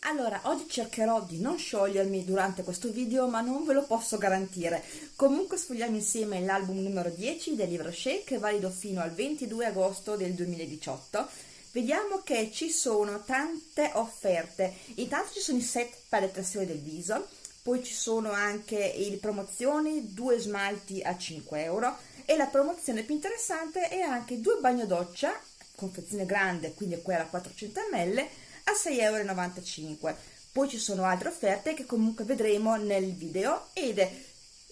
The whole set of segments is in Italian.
Allora, oggi cercherò di non sciogliermi durante questo video, ma non ve lo posso garantire. Comunque sfogliamo insieme l'album numero 10 del libro Shake, valido fino al 22 agosto del 2018. Vediamo che ci sono tante offerte. Intanto ci sono i set per le tressioni del viso, poi ci sono anche le promozioni, due smalti a 5 euro e la promozione più interessante è anche due bagno doccia, confezione grande, quindi quella a 400 ml, a 6,95 euro. Poi ci sono altre offerte che comunque vedremo nel video ed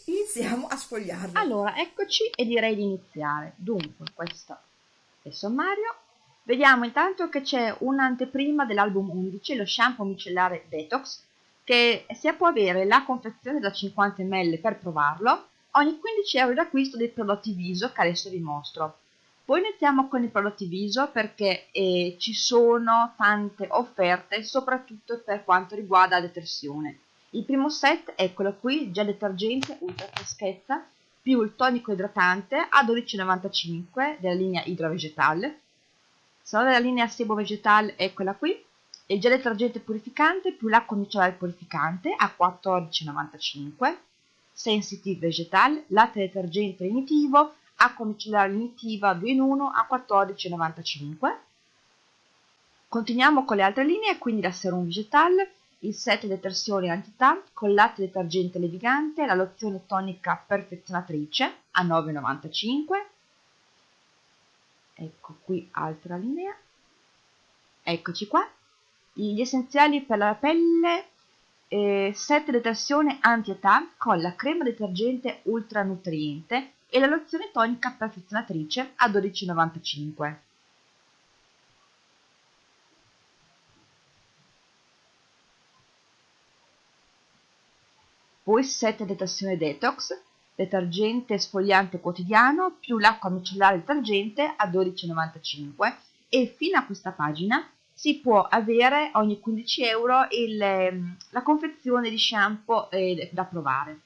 iniziamo a sfogliarle. Allora, eccoci e direi di iniziare. Dunque, questo è il sommario. Vediamo intanto che c'è un'anteprima dell'album 11, lo shampoo micellare Detox, che si può avere la confezione da 50 ml per provarlo ogni 15 euro d'acquisto dei prodotti viso che adesso vi mostro. Poi iniziamo con i prodotti viso perché eh, ci sono tante offerte soprattutto per quanto riguarda la detersione. Il primo set, eccolo qui, gel detergente ultra freschezza più il tonico idratante a 12,95 della linea Hydra Vegetal. Se della linea Sebo Vegetal, eccola qui, il gel detergente purificante più l'acqua micellare purificante a 14,95 Sensitive Vegetal, latte detergente lenitivo acqua micellare lenitiva 2 in 1 a 14,95 continuiamo con le altre linee quindi la serum vegetal il set detersione antità con latte detergente levigante la lozione tonica perfezionatrice a 9,95 ecco qui altra linea. Eccoci qua. Gli essenziali per la pelle eh, set detersione anti-età con la crema detergente ultra nutriente e la lozione tonica perfezionatrice a 12,95. Poi set detersione detox, detergente sfogliante quotidiano più l'acqua micellare detergente a 12,95 e fino a questa pagina si può avere ogni 15 euro il, ehm, la confezione di shampoo eh, da provare.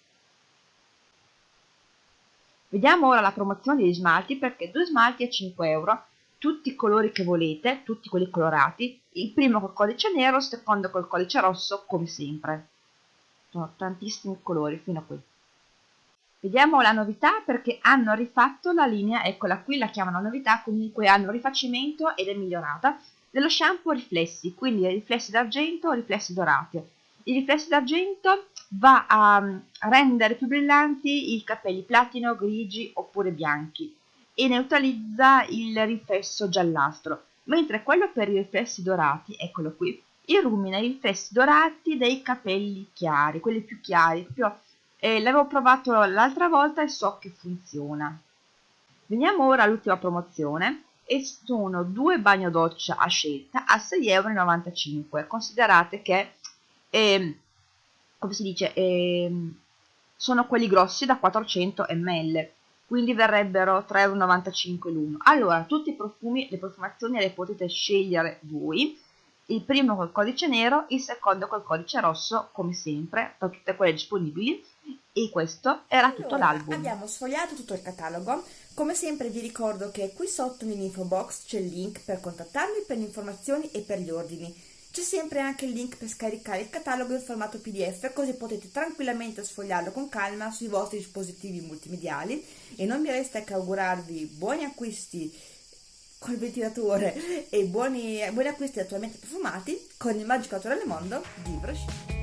Vediamo ora la promozione degli smalti perché due smalti a 5 euro, tutti i colori che volete, tutti quelli colorati, il primo col codice nero, il secondo col codice rosso come sempre. Sono tantissimi colori fino a qui. Vediamo la novità perché hanno rifatto la linea, eccola qui, la chiamano novità, comunque hanno rifacimento ed è migliorata, dello shampoo riflessi, quindi riflessi d'argento o riflessi dorati. I riflessi d'argento va a rendere più brillanti i capelli platino, grigi oppure bianchi e neutralizza il riflesso giallastro, mentre quello per i riflessi dorati, eccolo qui, illumina i riflessi dorati dei capelli chiari, quelli più chiari, più, eh, l'avevo provato l'altra volta e so che funziona. Veniamo ora all'ultima promozione e sono due bagno doccia a scelta a 6,95 euro. Considerate che eh, come si dice, eh, sono quelli grossi da 400 ml, quindi verrebbero 3,95 l'uno. Allora, tutti i profumi, le profumazioni le potete scegliere voi, il primo col codice nero, il secondo col codice rosso, come sempre, tra tutte quelle disponibili, e questo era tutto allora, l'album. Abbiamo sfogliato tutto il catalogo, come sempre vi ricordo che qui sotto nell'info box c'è il link per contattarmi per le informazioni e per gli ordini. C'è sempre anche il link per scaricare il catalogo in formato pdf così potete tranquillamente sfogliarlo con calma sui vostri dispositivi multimediali e non mi resta che augurarvi buoni acquisti col ventilatore e buoni, buoni acquisti attualmente profumati con il magico naturale mondo di Brochette.